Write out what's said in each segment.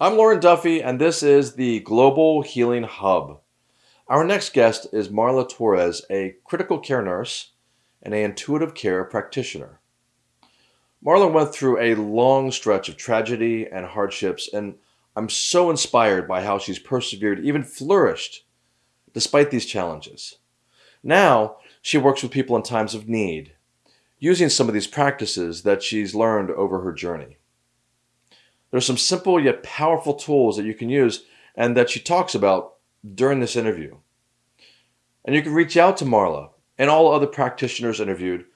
I'm Lauren Duffy, and this is the Global Healing Hub. Our next guest is Marla Torres, a critical care nurse and an intuitive care practitioner. Marla went through a long stretch of tragedy and hardships, and I'm so inspired by how she's persevered, even flourished, despite these challenges. Now, she works with people in times of need, using some of these practices that she's learned over her journey. There's some simple yet powerful tools that you can use and that she talks about during this interview. And you can reach out to Marla and all other practitioners interviewed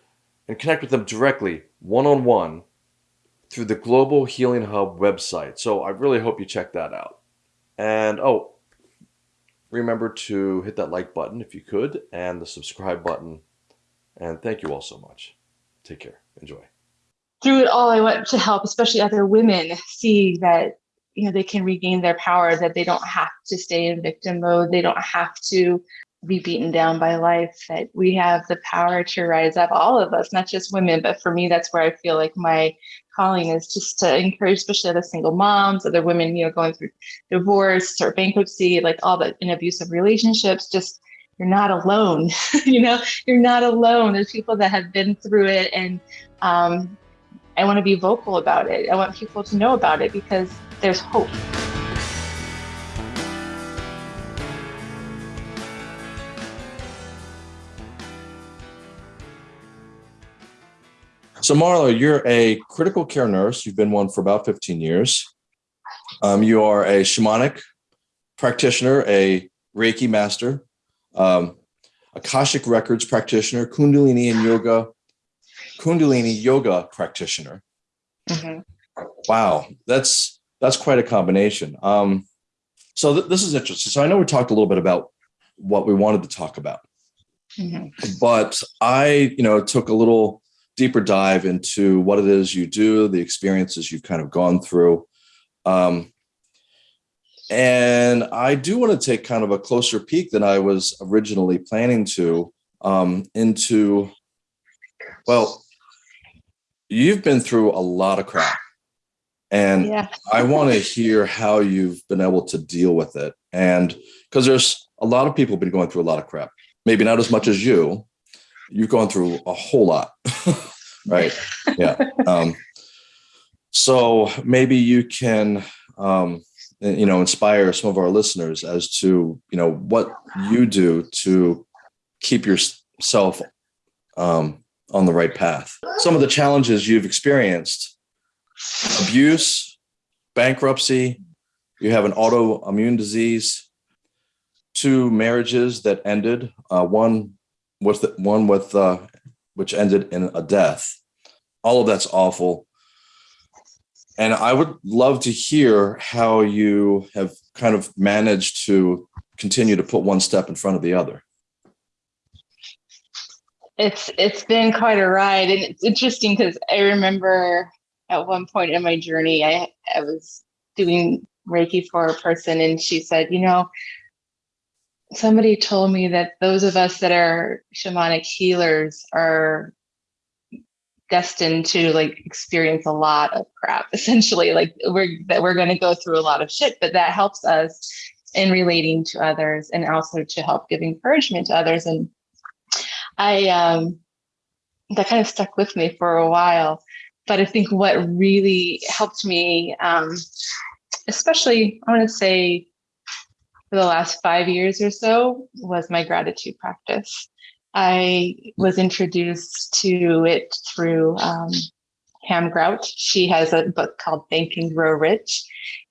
and connect with them directly, one on one, through the Global Healing Hub website. So I really hope you check that out. And oh, remember to hit that like button if you could and the subscribe button. And thank you all so much. Take care. Enjoy through it all, I want to help, especially other women, see that you know they can regain their power, that they don't have to stay in victim mode, they don't have to be beaten down by life, that we have the power to rise up, all of us, not just women, but for me, that's where I feel like my calling is just to encourage, especially other single moms, other women, you know, going through divorce or bankruptcy, like all the in abusive relationships, just you're not alone, you know, you're not alone. There's people that have been through it and um, I want to be vocal about it. I want people to know about it because there's hope. So, Marla, you're a critical care nurse. You've been one for about 15 years. Um, you are a shamanic practitioner, a Reiki master, um, Akashic Records practitioner, Kundalini and yoga Kundalini yoga practitioner. Mm-hmm. Wow, that's that's quite a combination. Um, so th- this is interesting. So I know we talked a little bit about what we wanted to talk about, mm-hmm. but I, you know, took a little deeper dive into what it is you do, the experiences you've kind of gone through. Um, and I do want to take kind of a closer peek than I was originally planning to um, into, well, you've been through a lot of crap. And yeah. i want to hear how you've been able to deal with it. And because there's a lot of people been going through a lot of crap. Maybe not as much as you. You've gone through a whole lot. Right? Yeah. Um, so maybe you can um, you know inspire some of our listeners as to you know what you do to keep yourself um, on the right path. Some of the challenges you've experienced abuse, bankruptcy, you have an autoimmune disease, two marriages that ended, uh, one with the, one with uh, which ended in a death. All of that's awful. And I would love to hear how you have kind of managed to continue to put one step in front of the other it's it's been quite a ride and it's interesting because i remember at one point in my journey i i was doing reiki for a person and she said you know somebody told me that those of us that are shamanic healers are destined to like experience a lot of crap essentially like we're that we're going to go through a lot of shit but that helps us in relating to others and also to help give encouragement to others and I um, that kind of stuck with me for a while. But I think what really helped me, um, especially I want to say for the last five years or so, was my gratitude practice. I was introduced to it through um, Pam Grout. She has a book called Think and Grow Rich.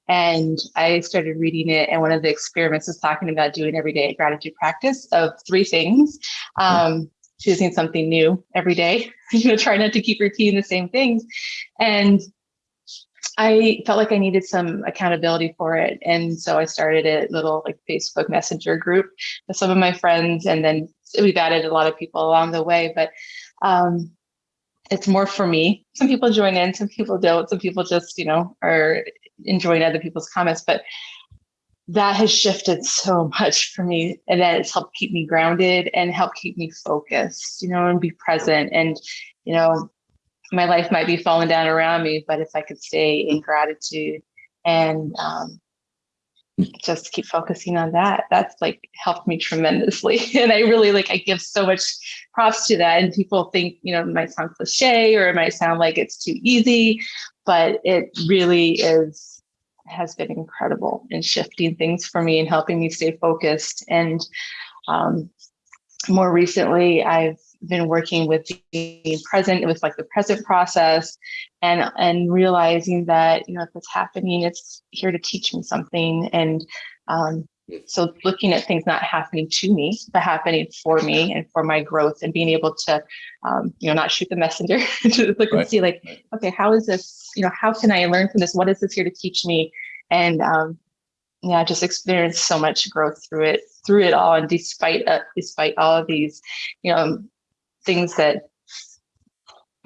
And I started reading it, and one of the experiments was talking about doing everyday gratitude practice of three things. Um, choosing something new every day, you know, try not to keep repeating the same things. And I felt like I needed some accountability for it. And so I started a little like Facebook Messenger group with some of my friends. And then we've added a lot of people along the way. But um, it's more for me. Some people join in, some people don't. Some people just, you know, are enjoying other people's comments. But that has shifted so much for me and that it's helped keep me grounded and help keep me focused you know and be present and you know my life might be falling down around me but if i could stay in gratitude and um, just keep focusing on that. That's like helped me tremendously. And I really like, I give so much props to that. And people think, you know, it might sound cliche or it might sound like it's too easy, but it really is, has been incredible in shifting things for me and helping me stay focused. And um, more recently, I've been working with being present. It was like the present process and and realizing that, you know, if it's happening, it's here to teach me something. And um, so looking at things not happening to me, but happening for me and for my growth and being able to, um, you know, not shoot the messenger to look Right. and see like, okay, how is this, you know, how can I learn from this? What is this here to teach me? And um, yeah, just experienced so much growth through it, through it all. And despite, uh, despite all of these, you know, things that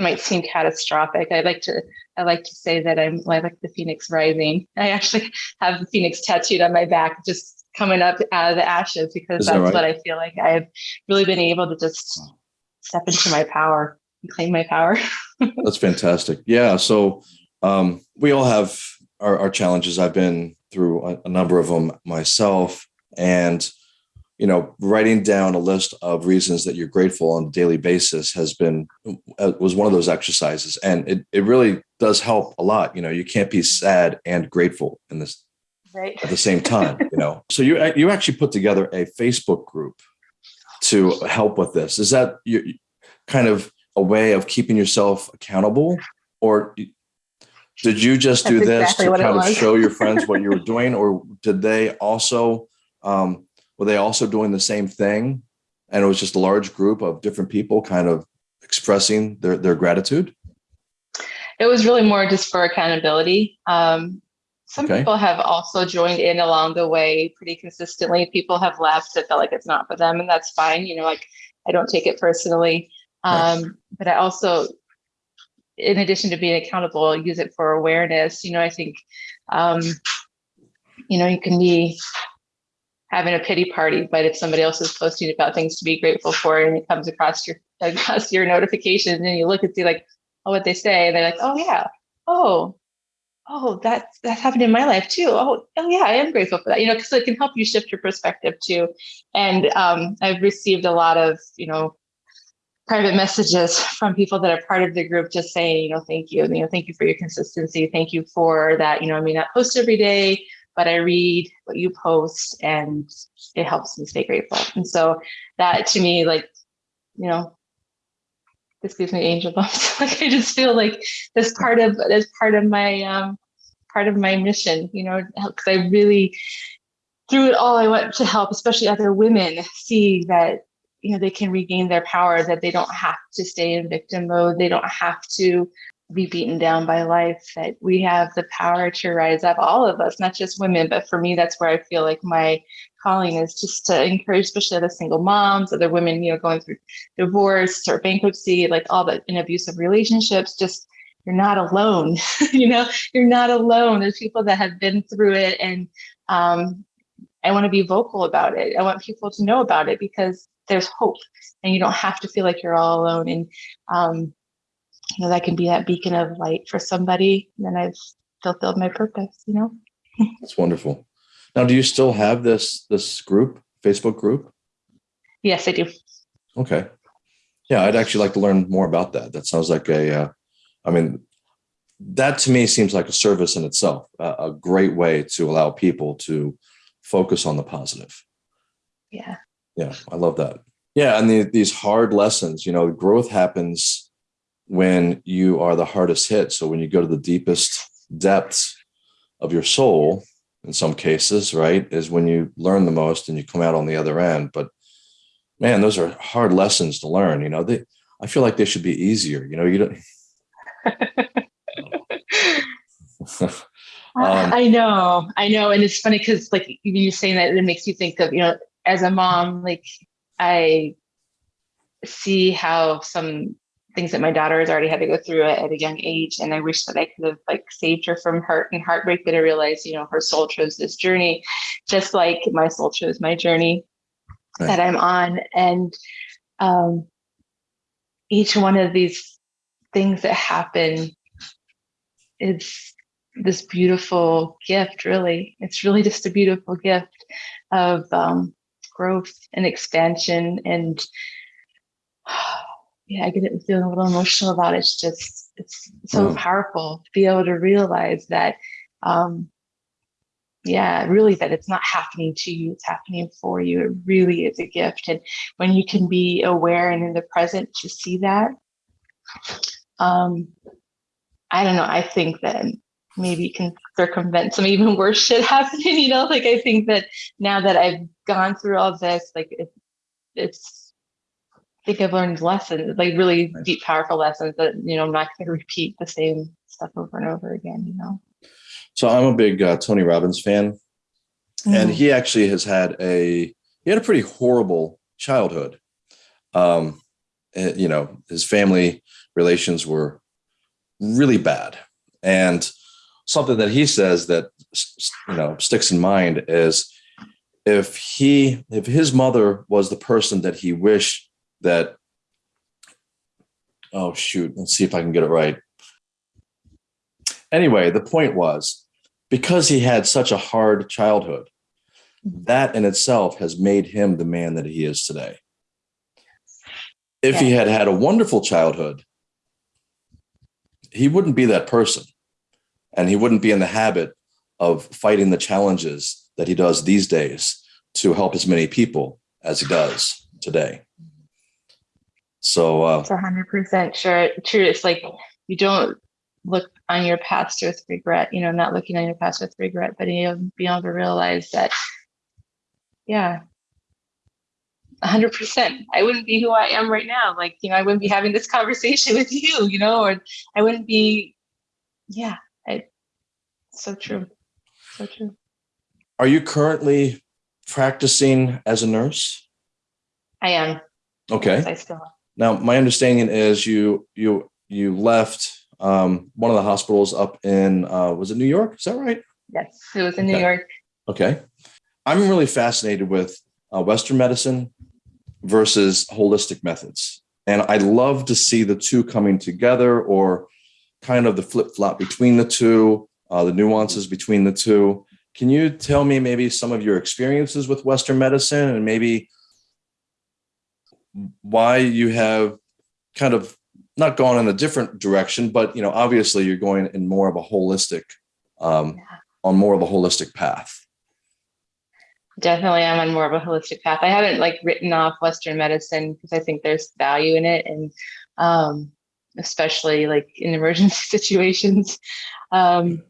might seem catastrophic. I like to I like to say that I'm I like the phoenix rising. I actually have the phoenix tattooed on my back, just coming up out of the ashes because Is that that's right? what I feel like I've really been able to just step into my power and claim my power. That's fantastic. Yeah. So um, we all have our, our challenges. I've been through a, a number of them myself, and you know, writing down a list of reasons that you're grateful on a daily basis has been uh, was one of those exercises, and it it really does help a lot. You know, you can't be sad and grateful in this Right. at the same time. You know, so you you actually put together a Facebook group to help with this. Is that you kind of a way of keeping yourself accountable, or did you just do this exactly to kind of show your friends what you were doing, or did they also um, were they also doing the same thing, and it was just a large group of different people kind of expressing their their gratitude? It was really more just for accountability. Um, some Okay. people have also joined in along the way pretty consistently. People have left that felt like it's not for them, and that's fine. You know, like I don't take it personally. Right. Um, but I also, in addition to being accountable, use it for awareness. You know, I think, um, you know, you can be having a pity party, but if somebody else is posting about things to be grateful for, and it comes across your across your notifications, and you look and see like, oh, what they say, and they're like, oh yeah, oh, oh, that's that's happened in my life too. Oh, oh yeah, I am grateful for that. You know, because it can help you shift your perspective too. And um, I've received a lot of you know private messages from people that are part of the group just saying, you know, thank you, you know, thank you for your consistency, thank you for that. You know, I may not post every day, but I read what you post, and it helps me stay grateful. And so that to me, like, you know. This gives me angel bumps. like I just feel like this part of that's part of my um part of my mission you know because i really through it all i want to help especially other women see that you know they can regain their power that they don't have to stay in victim mode. They don't have to be beaten down by life that we have the power to rise up all of us not just women. But for me that's where i feel like my calling is just to encourage especially other single moms other women you know going through divorce or bankruptcy like all the in abusive relationships just you're not alone you know you're not alone there's people that have been through it and um, i want to be vocal about it i want people to know about it because there's hope and you don't have to feel like you're all alone and um, you know that can be that beacon of light for somebody then i've fulfilled my purpose you know That's wonderful. Now, do you still have this this group, Facebook group? yes i do Okay. Yeah, I'd actually like to learn more about that. That sounds like a, uh, I mean, that to me seems like a service in itself, a, a great way to allow people to focus on the positive. yeah Yeah, I love that. Yeah, and the, these hard lessons, you know, growth happens when you are the hardest hit. So when you go to the deepest depths of your soul, in some cases, right, is when you learn the most and you come out on the other end. But man, those are hard lessons to learn. You know, they I feel like they should be easier. You know, you don't. Um, I know, I know, and it's funny because like you saying that, it makes you think of you know, as a mom, like I see how some things that my daughter has already had to go through at, at a young age, and I wish that I could have like saved her from hurt and heartbreak. But I realized, you know, her soul chose this journey, just like my soul chose my journey Right. that I'm on, and um, each one of these things that happen. Is this beautiful gift really. It's really just a beautiful gift of um, growth and expansion and yeah i get it feeling a little emotional about it. It's just it's so Mm. powerful to be able to realize that um yeah really that it's not happening to you it's happening for you. It really is a gift. And when you can be aware and in the present to see that um i don't know i think that maybe can circumvent some even worse shit happening you know like i think that now that i've gone through all this like it, it's i think i've learned lessons like really deep powerful lessons that you know i'm not going to repeat the same stuff over and over again you know So I'm a big uh, Tony Robbins fan, and Mm. he actually has had a he had a pretty horrible childhood. Um, Uh, you know, his family relations were really bad, and something that he says that you know sticks in mind is if he if his mother was the person that he wished that oh shoot let's see if i can get it right. Anyway the point was because he had such a hard childhood mm-hmm. that in itself has made him the man that he is today if he had had a wonderful childhood he wouldn't be that person. And he wouldn't be in the habit of fighting the challenges that he does these days to help as many people as he does today. So uh, It's hundred percent sure true. It's like you don't look on your past with regret, you know, not looking on your past with regret, but you know, being able to realize that, yeah, a hundred percent. I wouldn't be who I am right now. Like, you know, I wouldn't be having this conversation with you, you know, or I wouldn't be, yeah, I, so true. So true. are you currently practicing as a nurse I am. okay Yes, I still am. Now, my understanding is you you you left um, one of the hospitals up in uh, was it New York? Is that right? Yes, it was in New York. Okay, I'm really fascinated with uh, Western medicine versus holistic methods, and I love to see the two coming together, or kind of the flip flop between the two, uh, the nuances between the two. Can you tell me maybe some of your experiences with Western medicine, and maybe why you have kind of not gone in a different direction, but you know, obviously you're going in more of a holistic, um, Yeah. on more of a holistic path. Definitely i'm on more of a holistic path. I haven't like written off western medicine because i think there's value in it and um especially like in emergency situations. Um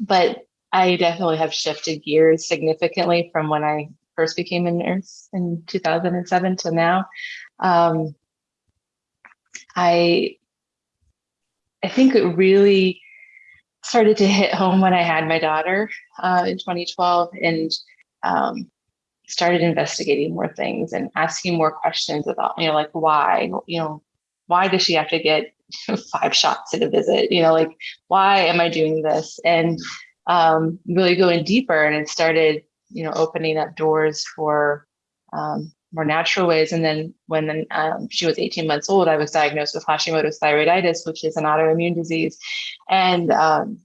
but i definitely have shifted gears significantly from when i first became a nurse in 2007 to now. Um i i think it really started to hit home when i had my daughter uh, in 2012 and um, started investigating more things and asking more questions about, you know, like why, you know, why does she have to get five shots at a visit? You know, like why am I doing this? And um, really going deeper, and it started, you know, opening up doors for um, more natural ways. And then when um, she was 18 months old, I was diagnosed with Hashimoto's thyroiditis, which is an autoimmune disease, and um,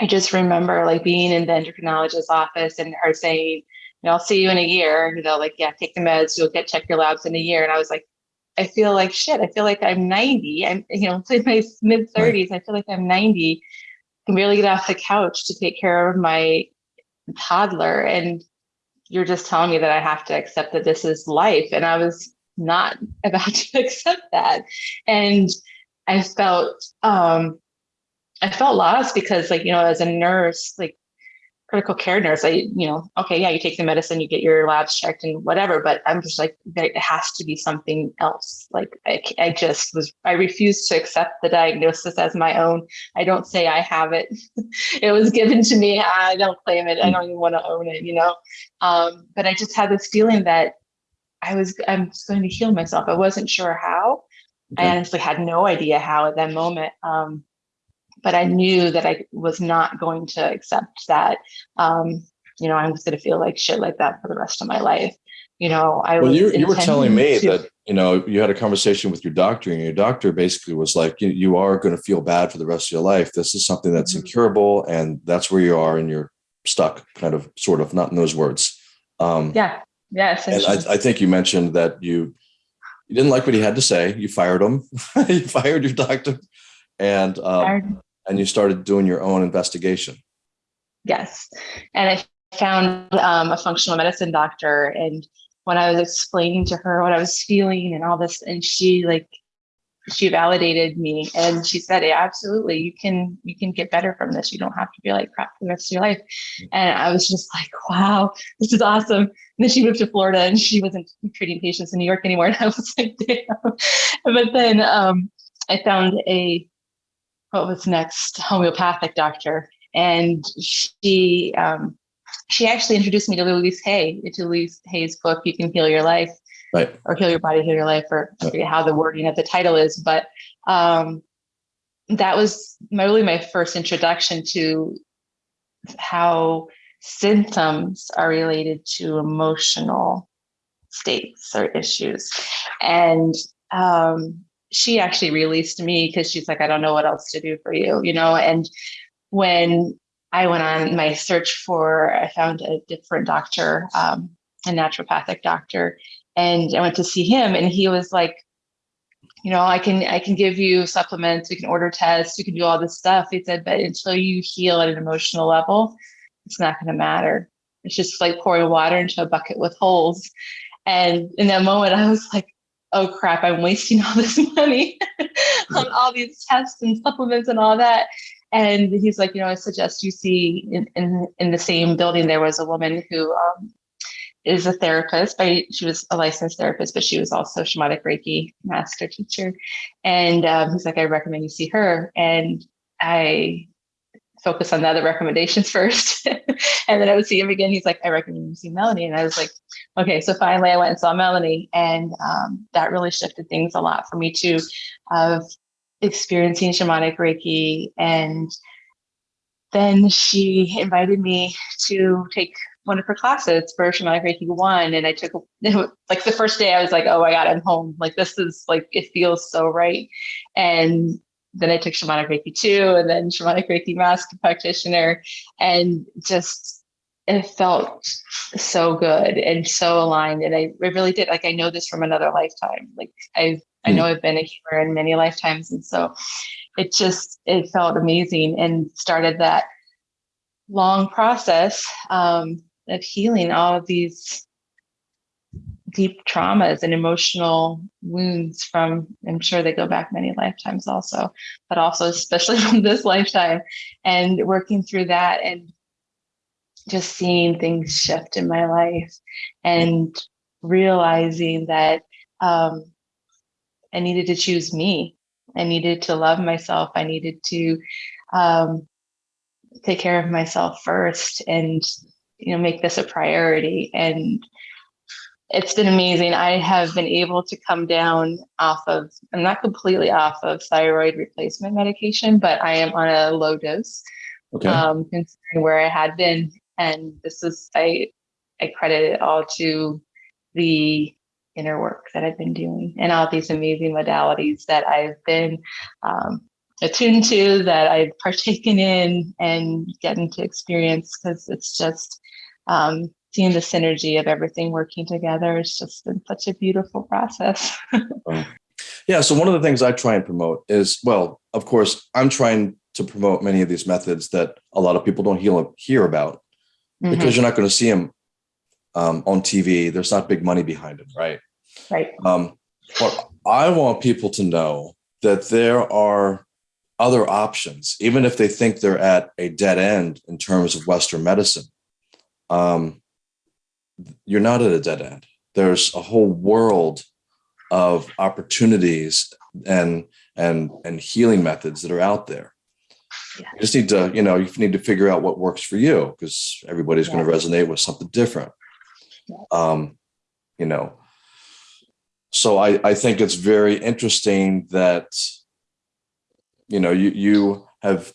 I just remember like being in the endocrinologist's office and her saying, you know, I'll see you in a year, you know, like, yeah, take the meds, you'll get check your labs in a year. And I was like, I feel like shit. I feel like I'm 90. I'm, you know, in my mid 30s. I feel like I'm 90. can barely get off the couch to take care of my toddler. And you're just telling me that I have to accept that this is life. And I was not about to accept that. And I felt um I felt lost because like, you know, as a nurse, like critical care nurse, I, you know, okay, yeah, you take the medicine, you get your labs checked and whatever, but I'm just like, it has to be something else. Like I, I just was, I refused to accept the diagnosis as my own. I don't say I have it. it was given to me. I don't claim it. I don't even want to own it, you know? Um, but I just had this feeling that I was, I'm just going to heal myself. I wasn't sure how. Okay. I honestly had no idea how at that moment. Um, but I knew that I was not going to accept that. Um, you know, I was going to feel like shit like that for the rest of my life. You know, I Well, was you, you were telling me to- that you know, you had a conversation with your doctor, and your doctor basically was like, you, you are going to feel bad for the rest of your life. This is something that's Mhm. incurable, and that's where you are, and you're stuck, kind of, sort of, not in those words. Um, Yeah. Yeah. and I, I think you mentioned that you you didn't like what he had to say. You fired him. you fired your doctor, and um, and you started doing your own investigation. Yes. And I found um, a functional medicine doctor. And when I was explaining to her what I was feeling and all this, and she like, she validated me and she said, yeah, absolutely, you can, you can get better from this. You don't have to be like crap for the rest of your life. And I was just like, wow, this is awesome. And then she moved to Florida and she wasn't treating patients in New York anymore. And I was like, damn. But then um, I found a, what was next, homeopathic doctor and she um, she actually introduced me to Louise Hay, to Louise Hay's book, You Can Heal Your Life, Right. or Heal Your Body, Heal Your Life, or I forget how the wording of the title is, but um, that was my, really my first introduction to how symptoms are related to emotional states or issues. And um, she actually released me because she's like, I don't know what else to do for you, you know, and when I went on my search for, I found a different doctor, um, a naturopathic doctor, and I went to see him, and he was like, you know, I can I can give you supplements, we can order tests, we can do all this stuff. He said, but until you heal at an emotional level, it's not going to matter. It's just like pouring water into a bucket with holes. And in that moment, I was like, oh crap, I'm wasting all this money on all these tests and supplements and all that. And he's like, you know, I suggest you see in, in, in the same building, there was a woman who um, is a therapist. By, she was a licensed therapist, but she was also shamanic Reiki master teacher. And um, he's like, I recommend you see her. And I focus on the other recommendations first. and then I would see him again. He's like, I recommend you see Melanie. And I was like, okay. So finally I went and saw Melanie. And um, that really shifted things a lot for me too, of experiencing shamanic Reiki. And then she invited me to take one of her classes for shamanic Reiki one. And I took like the first day I was like, oh my God, I'm home. Like this is like, it feels so right. And then I took shamanic Reiki two and then shamanic Reiki master practitioner and just, it felt so good and so aligned. And I, I really did, like, I know this from another lifetime. Like I've, I know I've been a healer in many lifetimes. And so it just, it felt amazing and started that long process um, of healing all of these deep traumas and emotional wounds from i'm sure they go back many lifetimes also but also especially from this lifetime and working through that and just seeing things shift in my life and realizing that um, i needed to choose me. I needed to love myself. I needed to um, take care of myself first and you know make this a priority and it's been amazing. I have been able to come down off of, I'm not completely off of thyroid replacement medication, but I am on a low dose, Okay. um, considering where I had been. And this is, I, I credit it all to the inner work that I've been doing and all these amazing modalities that I've been um, attuned to, that I've partaken in and getting to experience because it's just, um, seeing the synergy of everything working together it's just been such a beautiful process Yeah. So one of the things I try and promote is, well, of course, I'm trying to promote many of these methods that a lot of people don't heal, hear about Mhm. because you're not going to see them um, on TV. There's not big money behind it, right? right Um, but I want people to know that there are other options, even if they think they're at a dead end in terms of Western medicine. Um, you're not at a dead end. There's a whole world of opportunities and and and healing methods that are out there. Yeah. You just need to, you know, you need to figure out what works for you because everybody's going to resonate with something different. Yeah. Um, you know, so I, I think it's very interesting that you know you you have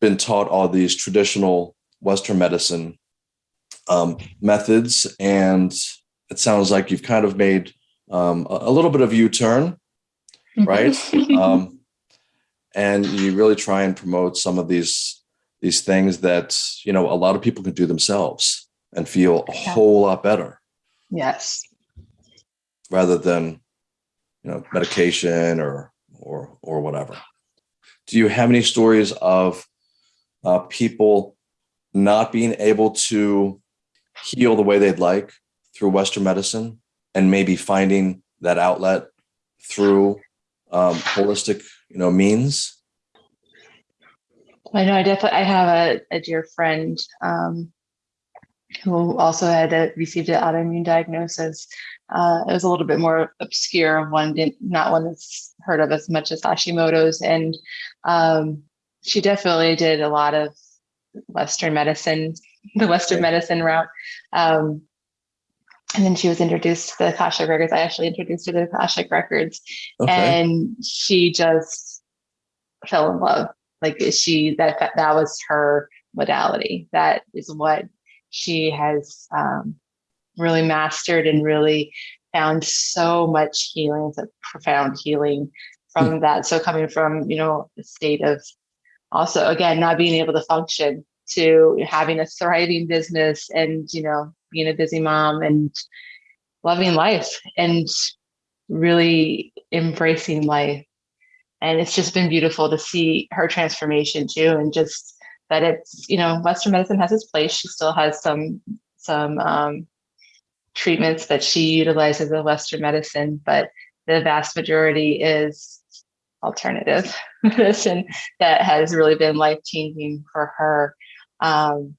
been taught all these traditional Western medicine um, methods, and it sounds like you've kind of made um, a, a little bit of U-turn, right? um, and you really try and promote some of these these things that you know a lot of people can do themselves and feel a Yeah. whole lot better yes. rather than you know medication or or or whatever. Do you have any stories of uh, people not being able to heal the way they'd like through Western medicine and maybe finding that outlet through um, holistic, you know, means? I know. I definitely. I have a, a dear friend um, who also had a, received an autoimmune diagnosis. Uh, it was a little bit more obscure one, not one that's heard of as much as Hashimoto's, and um, she definitely did a lot of Western medicine, the Western medicine route. Um, and then she was introduced to the Akashic Records. I actually introduced her to the Akashic Records, Okay. and she just fell in love like she that that was her modality that is what she has um, really mastered and really found so much healing so profound healing from that so coming from you know a state of also again not being able to function to having a thriving business and you know being a busy mom and loving life and really embracing life. And it's just been beautiful to see her transformation too and just that it's you know western medicine has its place. She still has some some um, treatments that she utilizes of western medicine but the vast majority is alternative medicine that has really been life changing for her um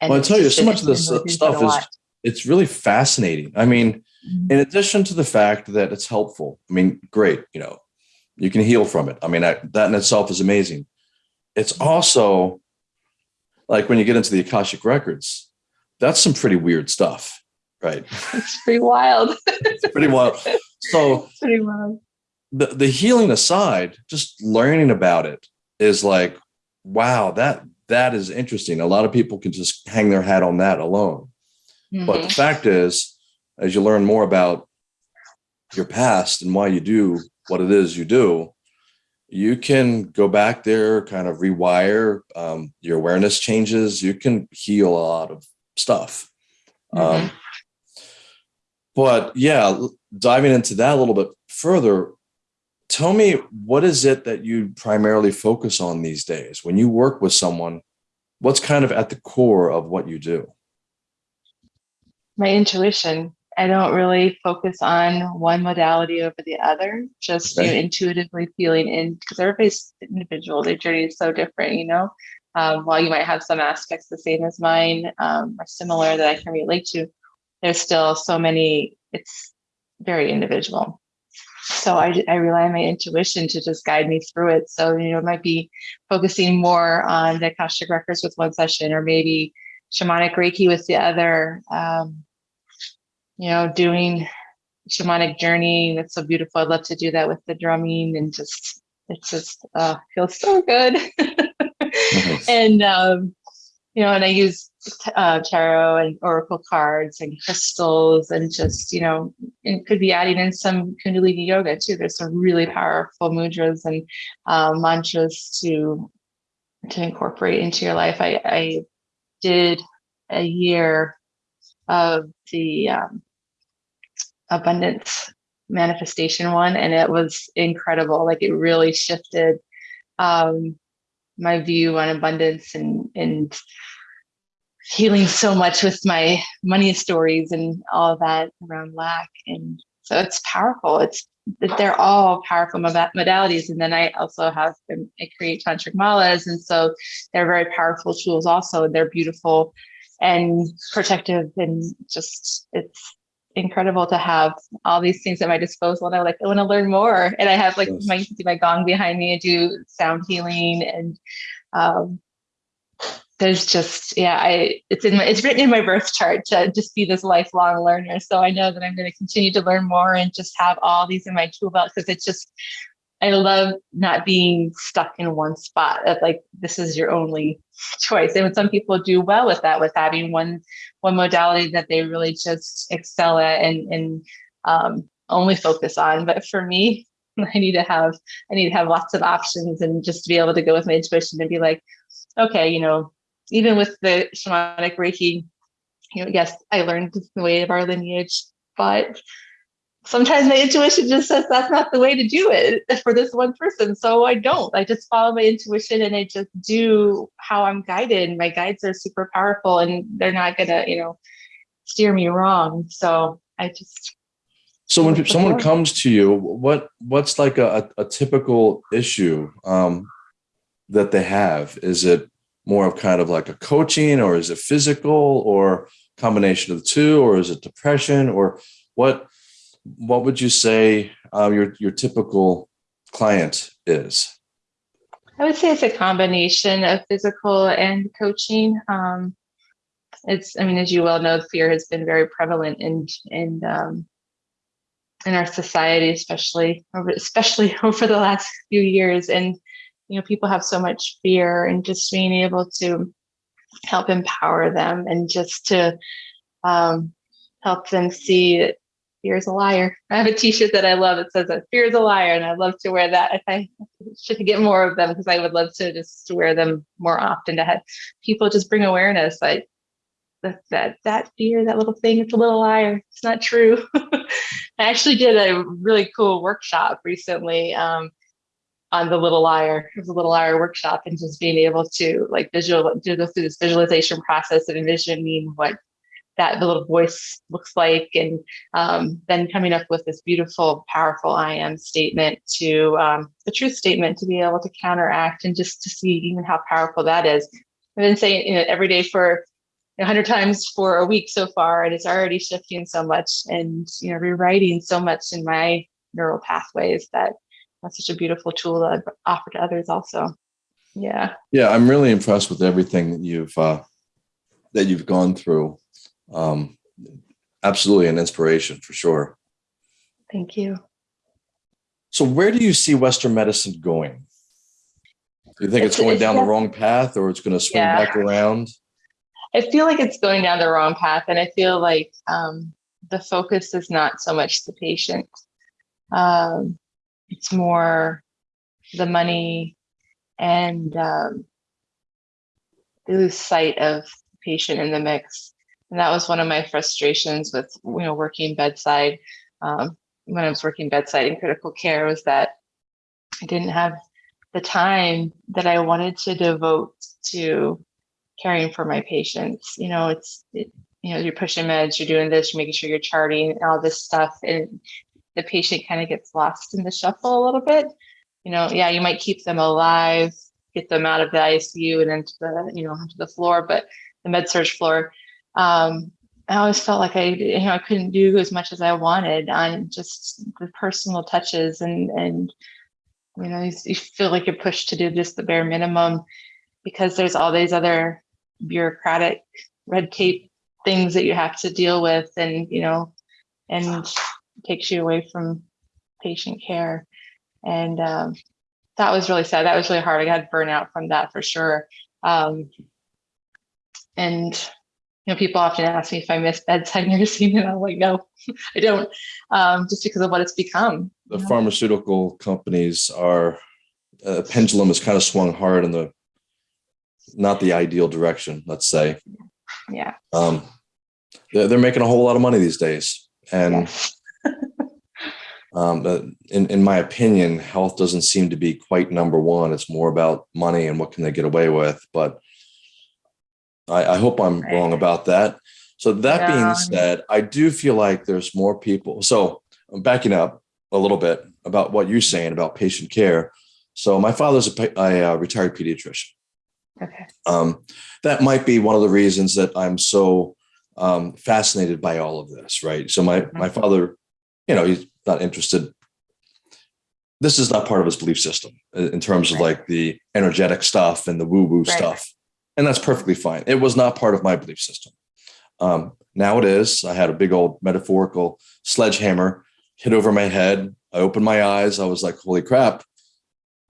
and Well, I tell you, so much of this stuff is it's really fascinating. I mean, Mhm. in addition to the fact that it's helpful, I mean, great, you know, you can heal from it. I mean, that, that in itself is amazing. It's also like when you get into the Akashic records, that's some pretty weird stuff, right? it's pretty wild It's pretty wild. So it's pretty wild the, the healing aside, just learning about it is like, wow, that that is interesting. A lot of people can just hang their hat on that alone. But the Mhm. fact is, as you learn more about your past and why you do what it is you do, you can go back there, kind of rewire um, your awareness changes. You can heal a lot of stuff. Um, but yeah, diving into that a little bit further, tell me what is it that you primarily focus on these days when you work with someone? What's kind of at the core of what you do? my intuition. I don't really focus on one modality over the other, just you know, intuitively feeling in because everybody's individual, their journey is so different, you know. Um, while you might have some aspects the same as mine um, or similar that I can relate to, there's still so many, it's very individual. So I, I rely on my intuition to just guide me through it. So, you know, it might be focusing more on the Akashic Records with one session or maybe shamanic Reiki with the other. Um, you know, doing shamanic journey. That's so beautiful. I'd love to do that with the drumming and just, it's just, uh, feels so good. and, um, you know, and I use uh, tarot and oracle cards and crystals and just, you know, and could be adding in some Kundalini yoga too. There's some really powerful mudras and um, mantras to to incorporate into your life. I, I did a year of the um, abundance manifestation one, and it was incredible. Like it really shifted um, my view on abundance and and healing so much with my money stories and all of that around lack. And so it's powerful. It's that they're all powerful modalities. And then I also have um, I create tantric malas, and so they're very powerful tools. Also, and they're beautiful and protective, and just it's incredible to have all these things at my disposal. And I like I want to learn more. And I have like Yes. my see my gong behind me. and do sound healing and um, there's just yeah i it's in my it's written in my birth chart to just be this lifelong learner so i know that i'm going to continue to learn more and just have all these in my tool belt because it's just i love not being stuck in one spot of like this is your only choice and some people do well with that with having one one modality that they really just excel at and and um, only focus on. But for me, I need to have I need to have lots of options and just to be able to go with my intuition and be like, okay, you know, even with the shamanic Reiki, you know, yes, I learned the way of our lineage, but sometimes my intuition just says that's not the way to do it for this one person. So I don't. I just follow my intuition and I just do how I'm guided. My guides are super powerful and they're not gonna, you know, steer me wrong. So I just so when someone comes to you, what what's like a, a typical issue um, that they have? Is it more of kind of like a coaching or is it physical or combination of the two or is it depression or what what would you say uh, your your typical client is? I would say it's a combination of physical and coaching. Um, it's, I mean, as you well know, fear has been very prevalent in in um, in our society, especially over, especially over the last few years. And you know, people have so much fear, and just being able to help empower them and just to um, help them see fear is a liar. I have a T-shirt that I love. It says that fear is a liar, and I love to wear that. If I should get more of them, because I would love to just wear them more often to have people just bring awareness. Like that that that fear, that little thing, it's a little liar. It's not true. I actually did a really cool workshop recently um, on the little liar. A little liar workshop, and just being able to like visual do go through this visualization process of envisioning what that the little voice looks like, and um, then coming up with this beautiful, powerful I am statement to um, a truth statement to be able to counteract and just to see even how powerful that is. I've been saying you know, every day for 100 times for a week so far and it's already shifting so much and you know rewriting so much in my neural pathways that that's such a beautiful tool that I've offered to others also. Yeah. Yeah i'm really impressed with everything that you've uh that you've gone through um absolutely an inspiration for sure thank you so where do you see western medicine going do you think it's, it's going it's down the wrong path or it's going to swing yeah. back around I feel like it's going down the wrong path, and I feel like um, the focus is not so much the patient. Um, it's more the money, and um, they lose sight of the patient in the mix. And that was one of my frustrations with you know working bedside um, when I was working bedside in critical care was that I didn't have the time that I wanted to devote to caring for my patients. You know, it's, it, you know, you're pushing meds, you're doing this, you're making sure you're charting all this stuff. And the patient kind of gets lost in the shuffle a little bit. You know, yeah, you might keep them alive, get them out of the ICU and into the, you know, onto the floor, but the med surg floor. Um, I always felt like I, you know, I couldn't do as much as I wanted on just the personal touches and, and, you know, you, you feel like you're pushed to do just the bare minimum because there's all these other bureaucratic red tape things that you have to deal with and you know and takes you away from patient care. And um, that was really sad. That was really hard. I got burnout from that for sure. Um, and you know people often ask me if i miss bedside nursing and i'm like no i don't um, just because of what it's become the know? pharmaceutical companies are uh, pendulum has kind of swung hard in the not the ideal direction, let's say. Yeah. Um, they're, they're making a whole lot of money these days. And um, in, in my opinion, health doesn't seem to be quite number one. It's more about money and what can they get away with. But I, I hope I'm right. wrong about that. So that being said, I do feel like there's more people. So I'm backing up a little bit about what you're saying about patient care. So my father's a, a, a retired pediatrician. Okay. Um, that might be one of the reasons that I'm so um, fascinated by all of this, right? So my my mm-hmm. father, you know, he's not interested. This is not part of his belief system in terms of like the energetic stuff and the woo woo right. stuff, and that's perfectly fine. It was not part of my belief system. Um, now it is. I had a big old metaphorical sledgehammer hit over my head. I opened my eyes. I was like, "Holy crap!"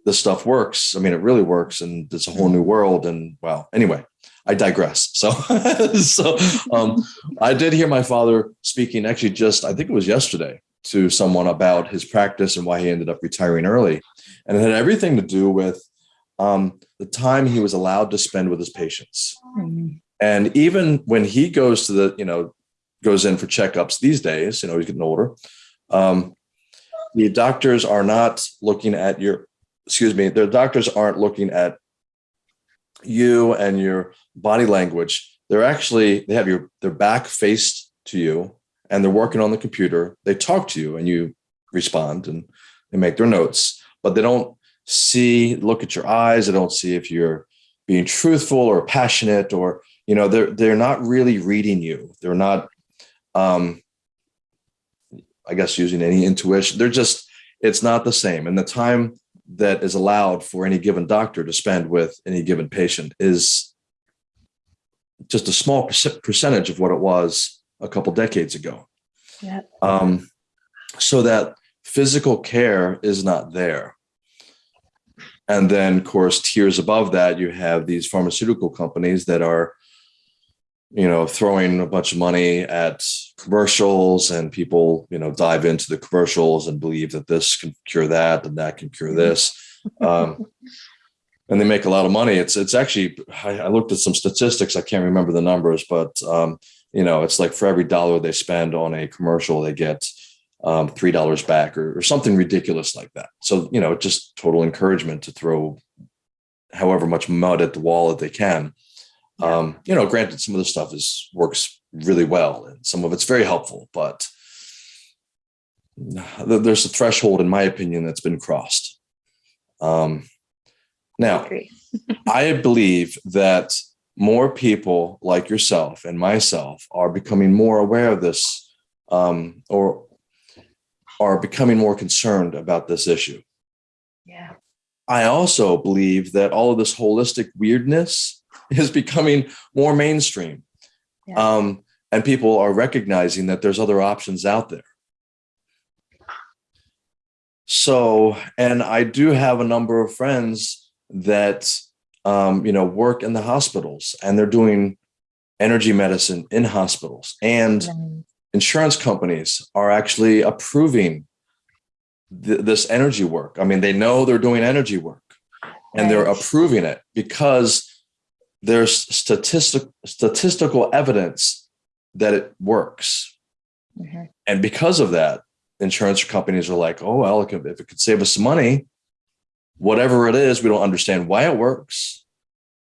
this stuff works. I mean, it really works, and it's a whole new world. And well, anyway, I digress. So, so um, I did hear my father speaking. Actually, just I think it was yesterday to someone about his practice and why he ended up retiring early. And it had everything to do with um, the time he was allowed to spend with his patients. Mhm. And even when he goes to the, you know, goes in for checkups these days, you know, he's getting older. Um, the doctors are not looking at your, excuse me, the doctors aren't looking at you and your body language. They're actually, they have your, their back faced to you and they're working on the computer. They talk to you and you respond and they make their notes, but they don't see, look at your eyes. I don't see if you're being truthful or passionate or, you know, they're, they're not really reading you. They're not, um, I guess using any intuition. They're just, it's not the same. And the time that is allowed for any given doctor to spend with any given patient is just a small percentage of what it was a couple decades ago. Yeah. Um, so that physical care is not there. And then, of course, tiers above that, you have these pharmaceutical companies that are, you know, throwing a bunch of money at commercials, and people, you know, dive into the commercials and believe that this can cure that and that can cure this. Um, and they make a lot of money. It's it's actually I, I looked at some statistics. I can't remember the numbers, but um, you know, it's like for every dollar they spend on a commercial, they get um, three dollars back or, or something ridiculous like that. So you know, just total encouragement to throw however much mud at the wall that they can. Um, you know, granted, some of the stuff is works really well, and some of it's very helpful, but there's a threshold, in my opinion, that's been crossed. Um, now, Agree. I believe that more people like yourself and myself are becoming more aware of this um, or are becoming more concerned about this issue. Yeah. I also believe that all of this holistic weirdness is becoming more mainstream. Yeah. Um, and people are recognizing that there's other options out there. So, and I do have a number of friends that, um, you know, work in the hospitals and they're doing energy medicine in hospitals. And. Insurance companies are actually approving th- this energy work. I mean, they know they're doing energy work and they're approving it because there's statistic statistical evidence that it works. Mhm. And because of that, insurance companies are like, oh, well, if it could save us money, whatever it is, we don't understand why it works,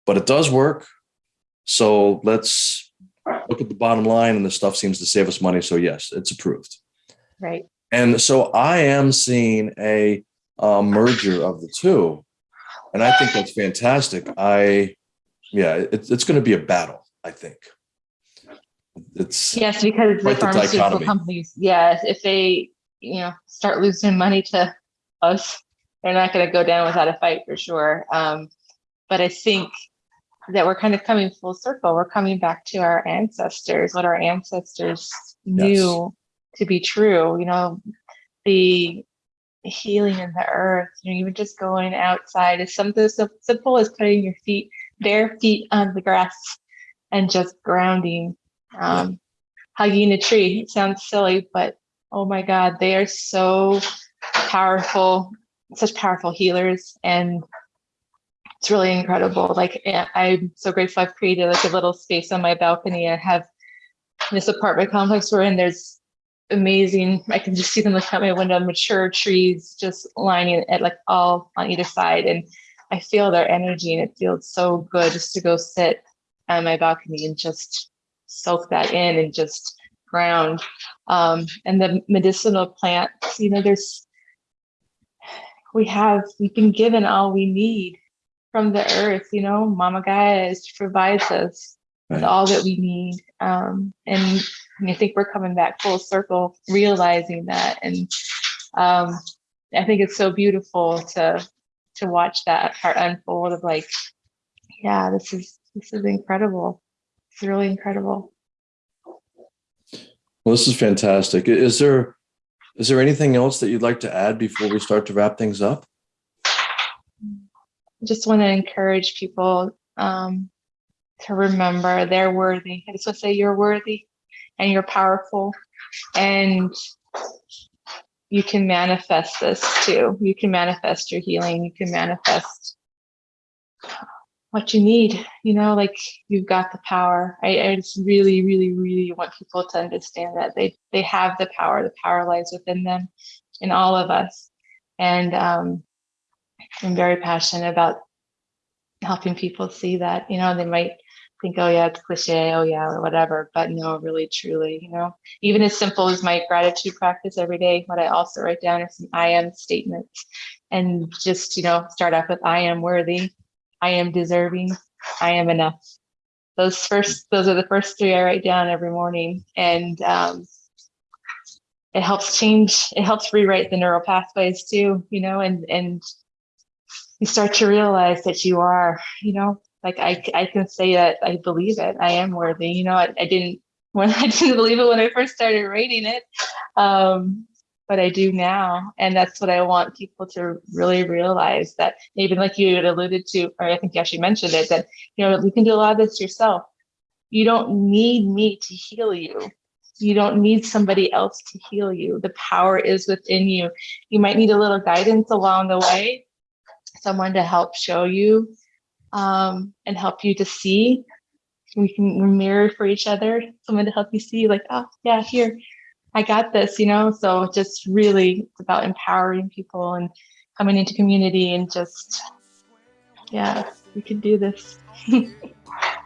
but it does work. So let's look at the bottom line, and the stuff seems to save us money. So, yes, it's approved. Right. And so I am seeing a, uh merger of the two. And I think that's fantastic. I, yeah, it's, it's going to be a battle, I think. It's, Yes, because the pharmaceutical dichotomy. companies, yes, if they, you know, start losing money to us, they're not going to go down without a fight for sure. Um, but I think that we're kind of coming full circle. We're coming back to our ancestors, what our ancestors knew to be true. You know, the healing in the earth. You know, even just going outside is something so simple as putting your feet, bare feet on the grass, and just grounding. Um, hugging a tree. It sounds silly, but oh my God, they are so powerful, such powerful healers. And it's really incredible. Like eh, I'm so grateful I've created like a little space on my balcony. I have this apartment complex we're in. There's amazing. I can just see them look out my window, mature trees just lining it like all on either side. And I feel their energy and it feels so good just to go sit on my balcony and just soak that in and just ground. Um, and the medicinal plants, you know, there's, we have, we've been given all we need from the earth, you know, Mama Gaia provides us with all that we need. Um, and, and I think we're coming back full circle, realizing that. And um, I think it's so beautiful to, to watch that part unfold of like, yeah, this is, this is incredible. It's really incredible. well, this is fantastic. Is there, is there anything else that you'd like to add before we start to wrap things up? Just want to encourage people um, to remember they're worthy. I just want to say you're worthy and you're powerful. And you can manifest this too. You can manifest your healing. You can manifest what you need, you know, like you've got the power. I, I just really, really, really want people to understand that they, they have the power. The power lies within them in all of us. And um, I'm very passionate about helping people see that, you know, they might think, oh yeah, it's cliche, oh yeah, or whatever, but no, really, truly, you know, even as simple as my gratitude practice every day, what I also write down are some I am statements and just, you know, start off with I am worthy, I am deserving, I am enough. Those first, those are the first three I write down every morning. And um, it helps change, it helps rewrite the neural pathways too, you know, and, and you start to realize that you are, you know, like I, I can say that I believe it. I am worthy. You know, I, I didn't when I didn't believe it when I first started writing it, um, but I do now, and that's what I want people to really realize. That even like you alluded to, or I think you actually mentioned it, that you know you can do a lot of this yourself. You don't need me to heal you. You don't need somebody else to heal you. The power is within you. You might need a little guidance along the way, someone to help show you um, and help you to see. We can mirror for each other, someone to help you see like, oh yeah, here, I got this, you know? So just really it's about empowering people and coming into community and just, yeah, we can do this.